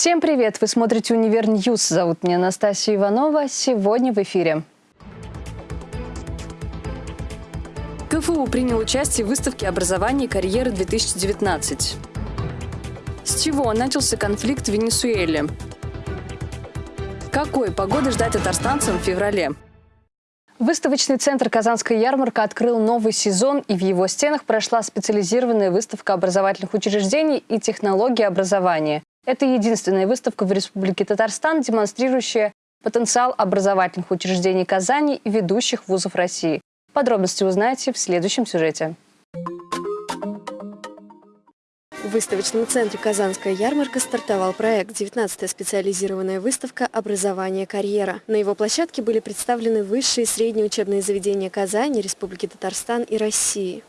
Всем привет! Вы смотрите «Univer News». Зовут меня Анастасия Иванова. Сегодня в эфире. КФУ принял участие в выставке образования и карьеры 2019. С чего начался конфликт в Венесуэле? Какой погоды ждать татарстанцам в феврале? Выставочный центр «Казанская ярмарка» открыл новый сезон, и в его стенах прошла специализированная выставка образовательных учреждений и технологий образования. Это единственная выставка в Республике Татарстан, демонстрирующая потенциал образовательных учреждений Казани и ведущих вузов России. Подробности узнаете в следующем сюжете. В выставочном центре «Казанская ярмарка» стартовал проект «19-я специализированная выставка «Образование. Карьера». На его площадке были представлены высшие и средние учебные заведения Казани, Республики Татарстан и России.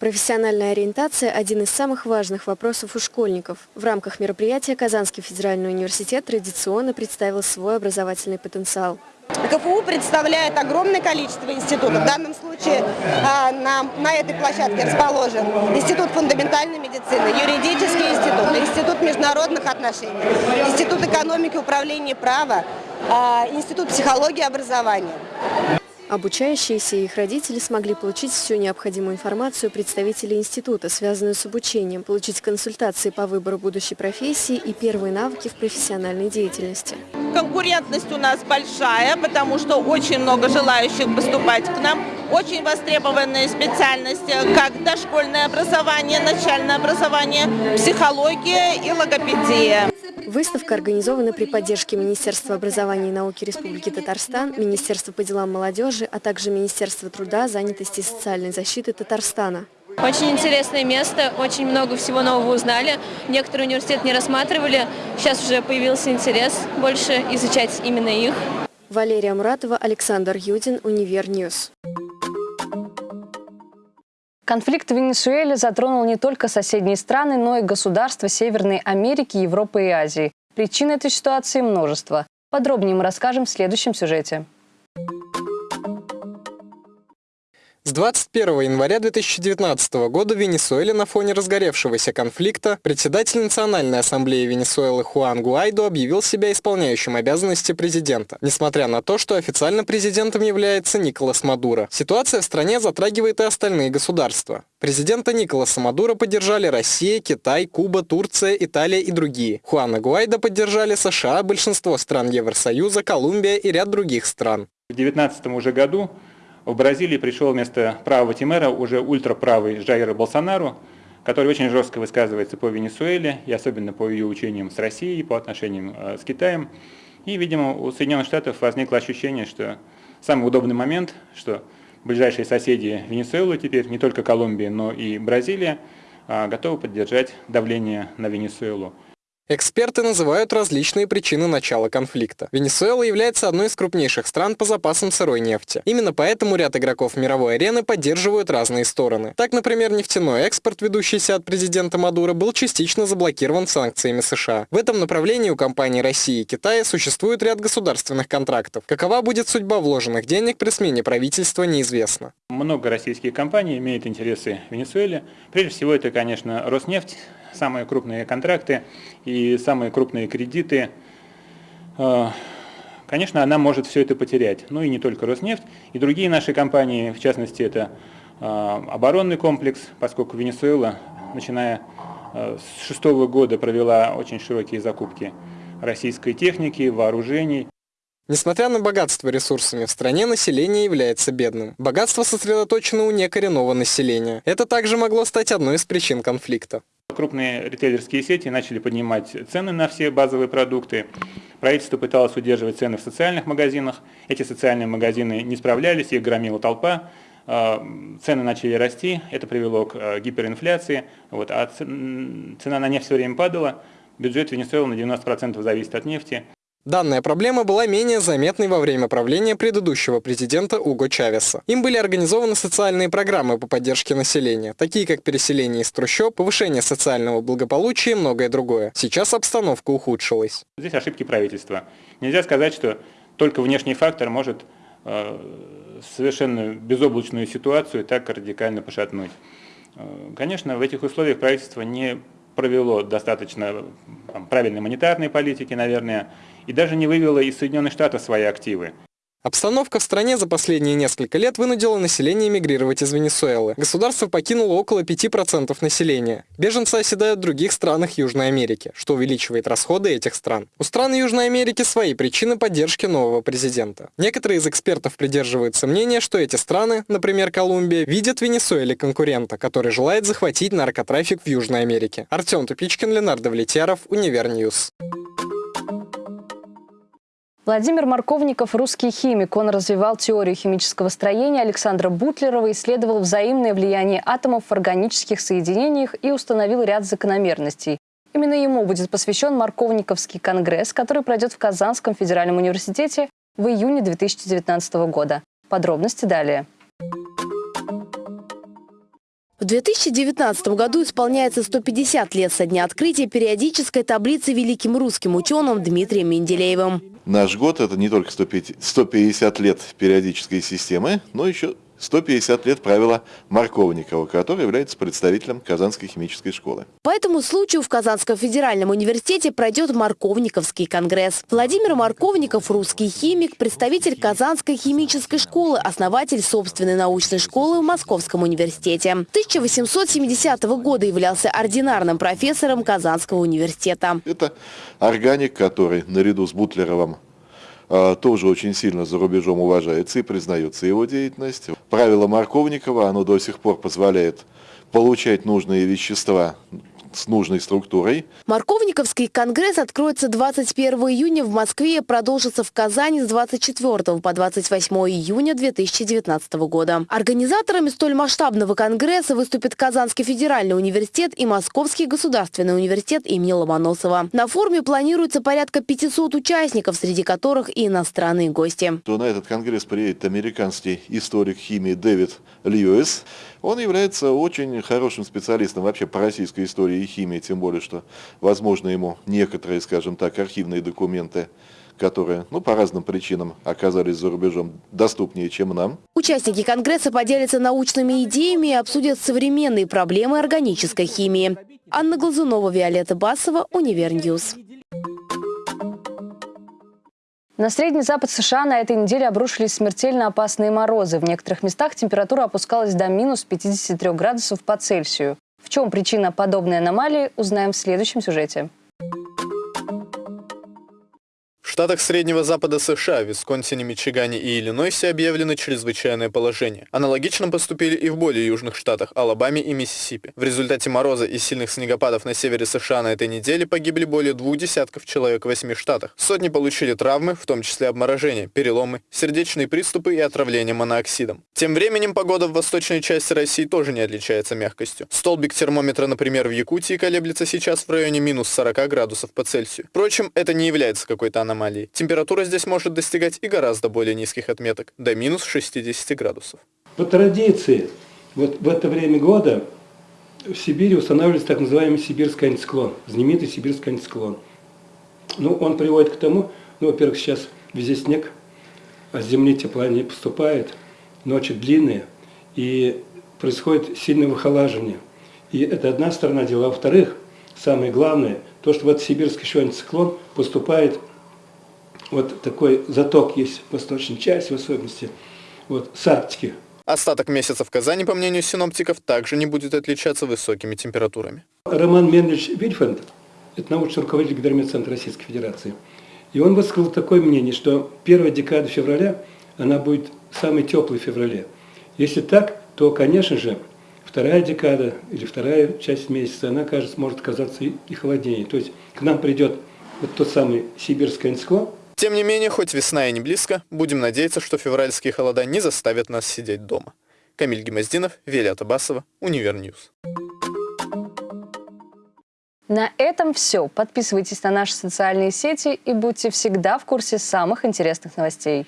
Профессиональная ориентация – один из самых важных вопросов у школьников. В рамках мероприятия Казанский федеральный университет традиционно представил свой образовательный потенциал. КФУ представляет огромное количество институтов. В данном случае а, на, на этой площадке расположен Институт фундаментальной медицины, юридический институт, Институт международных отношений, Институт экономики, управления права, а, Институт психологии и образования. Обучающиеся и их родители смогли получить всю необходимую информацию представителей института, связанную с обучением, получить консультации по выбору будущей профессии и первые навыки в профессиональной деятельности. Конкурентность у нас большая, потому что очень много желающих поступать к нам. Очень востребованные специальности, как дошкольное образование, начальное образование, психология и логопедия. Выставка организована при поддержке Министерства образования и науки Республики Татарстан, Министерства по делам молодежи, а также Министерства труда, занятости и социальной защиты Татарстана. Очень интересное место, очень много всего нового узнали. Некоторые университеты не рассматривали, сейчас уже появился интерес больше изучать именно их. Валерия Муратова, Александр Юдин, Univer News. Конфликт в Венесуэле затронул не только соседние страны, но и государства Северной Америки, Европы и Азии. Причин этой ситуации множество. Подробнее мы расскажем в следующем сюжете. С 21 января 2019 года в Венесуэле на фоне разгоревшегося конфликта председатель Национальной ассамблеи Венесуэлы Хуан Гуайдо объявил себя исполняющим обязанности президента, несмотря на то, что официально президентом является Николас Мадуро. Ситуация в стране затрагивает и остальные государства. Президента Николаса Мадуро поддержали Россия, Китай, Куба, Турция, Италия и другие. Хуана Гуайдо поддержали США, большинство стран Евросоюза, Колумбия и ряд других стран. В 2019 уже году в Бразилии пришел вместо правого Тимера уже ультраправый Жаира Болсонару, который очень жестко высказывается по Венесуэле и особенно по ее учениям с Россией, по отношениям э, с Китаем. И, видимо, у Соединенных Штатов возникло ощущение, что самый удобный момент, что ближайшие соседи Венесуэлы теперь, не только Колумбия, но и Бразилия, э, готовы поддержать давление на Венесуэлу. Эксперты называют различные причины начала конфликта. Венесуэла является одной из крупнейших стран по запасам сырой нефти. Именно поэтому ряд игроков мировой арены поддерживают разные стороны. Так, например, нефтяной экспорт, ведущийся от президента Мадуро, был частично заблокирован санкциями США. В этом направлении у компаний России и Китая существует ряд государственных контрактов. Какова будет судьба вложенных денег при смене правительства, неизвестно. Много российских компаний имеют интересы в Венесуэле. Прежде всего, это, конечно, Роснефть, самые крупные контракты и самые крупные кредиты, э, конечно, она может все это потерять. Ну и не только Роснефть, и другие наши компании, в частности, это э, оборонный комплекс, поскольку Венесуэла, начиная э, с шестого года, провела очень широкие закупки российской техники, вооружений. Несмотря на богатство ресурсами в стране, население является бедным. Богатство сосредоточено у некоренного населения. Это также могло стать одной из причин конфликта. Крупные ритейлерские сети начали поднимать цены на все базовые продукты. Правительство пыталось удерживать цены в социальных магазинах. Эти социальные магазины не справлялись, их громила толпа. А, цены начали расти, это привело к а, гиперинфляции. Вот, а цена на нефть все время падала. Бюджет Венесуэлы на 90% зависит от нефти. Данная проблема была менее заметной во время правления предыдущего президента Уго Чавеса. Им были организованы социальные программы по поддержке населения, такие как переселение из трущоб, повышение социального благополучия и многое другое. Сейчас обстановка ухудшилась. Здесь ошибки правительства. Нельзя сказать, что только внешний фактор может э, совершенно безоблачную ситуацию так радикально пошатнуть. Э, конечно, в этих условиях правительство не провело достаточно там, правильной монетарной политики, наверное, и даже не вывело из Соединенных Штатов свои активы. Обстановка в стране за последние несколько лет вынудила население мигрировать из Венесуэлы. Государство покинуло около 5% населения. Беженцы оседают в других странах Южной Америки, что увеличивает расходы этих стран. У стран Южной Америки свои причины поддержки нового президента. Некоторые из экспертов придерживаются мнения, что эти страны, например, Колумбия, видят в Венесуэле конкурента, который желает захватить наркотрафик в Южной Америке. Артем Тупичкин, Ленардо Влетьяров, Univer News. Владимир Марковников – русский химик. Он развивал теорию химического строения Александра Бутлерова, исследовал взаимное влияние атомов в органических соединениях и установил ряд закономерностей. Именно ему будет посвящен Марковниковский конгресс, который пройдет в Казанском федеральном университете в июне 2019 года. Подробности далее. В 2019 году исполняется 150 лет со дня открытия периодической таблицы великим русским ученым Дмитрием Менделеевым. Наш год – это не только 150 лет периодической системы, но еще 150 лет правила Марковникова, который является представителем Казанской химической школы. По этому случаю в Казанском федеральном университете пройдет Марковниковский конгресс. Владимир Марковников – русский химик, представитель Казанской химической школы, основатель собственной научной школы в Московском университете. 1870 года являлся ординарным профессором Казанского университета. Это органик, который наряду с Бутлеровым тоже очень сильно за рубежом уважается и признается его деятельность. Правило Марковникова, оно до сих пор позволяет получать нужные вещества с нужной структурой. Марковниковский конгресс откроется 21 июня в Москве и продолжится в Казани с 24 по 28 июня 2019 года. Организаторами столь масштабного конгресса выступят Казанский федеральный университет и Московский государственный университет имени Ломоносова. На форуме планируется порядка 500 участников, среди которых и иностранные гости. То на этот конгресс приедет американский историк химии Дэвид Льюис. Он является очень хорошим специалистом вообще по российской истории и химии, тем более, что, возможно, ему некоторые, скажем так, архивные документы которые, ну, по разным причинам оказались за рубежом доступнее, чем нам. Участники Конгресса поделятся научными идеями и обсудят современные проблемы органической химии. Анна Глазунова, Виолетта Басова, Univer News. На Средний Запад США на этой неделе обрушились смертельно опасные морозы. В некоторых местах температура опускалась до минус 53 градусов по Цельсию. В чем причина подобной аномалии, узнаем в следующем сюжете штатах Среднего Запада США, Висконсине, Мичигане и Иллинойсе объявлено чрезвычайное положение. Аналогично поступили и в более южных штатах Алабаме и Миссисипи. В результате мороза и сильных снегопадов на севере США на этой неделе погибли более двух десятков человек в восьми штатах. Сотни получили травмы, в том числе обморожения, переломы, сердечные приступы и отравление монооксидом. Тем временем погода в восточной части России тоже не отличается мягкостью. Столбик термометра, например, в Якутии колеблется сейчас в районе минус 40 градусов по Цельсию. Впрочем, это не является какой-то аномалией аномалии. Температура здесь может достигать и гораздо более низких отметок, до минус 60 градусов. По традиции, вот в это время года в Сибири устанавливается так называемый сибирский антициклон, знаменитый сибирский антициклон. Ну, он приводит к тому, ну, во-первых, сейчас везде снег, а с земли тепла не поступает, ночи длинные, и происходит сильное выхолаживание. И это одна сторона дела. Во-вторых, самое главное, то, что в этот сибирский еще антициклон поступает вот такой заток есть в восточной части, в особенности вот, с Арктики. Остаток месяца в Казани, по мнению синоптиков, также не будет отличаться высокими температурами. Роман Менович Вильфанд, это научный руководитель Гидрометцентра Российской Федерации, и он высказал такое мнение, что первая декада февраля, она будет самой теплой в феврале. Если так, то, конечно же, вторая декада или вторая часть месяца, она, кажется, может казаться и холоднее. То есть к нам придет вот тот самый сибирский антициклон, тем не менее, хоть весна и не близко, будем надеяться, что февральские холода не заставят нас сидеть дома. Камиль Гемоздинов, Велия Басова, Univer News. На этом все. Подписывайтесь на наши социальные сети и будьте всегда в курсе самых интересных новостей.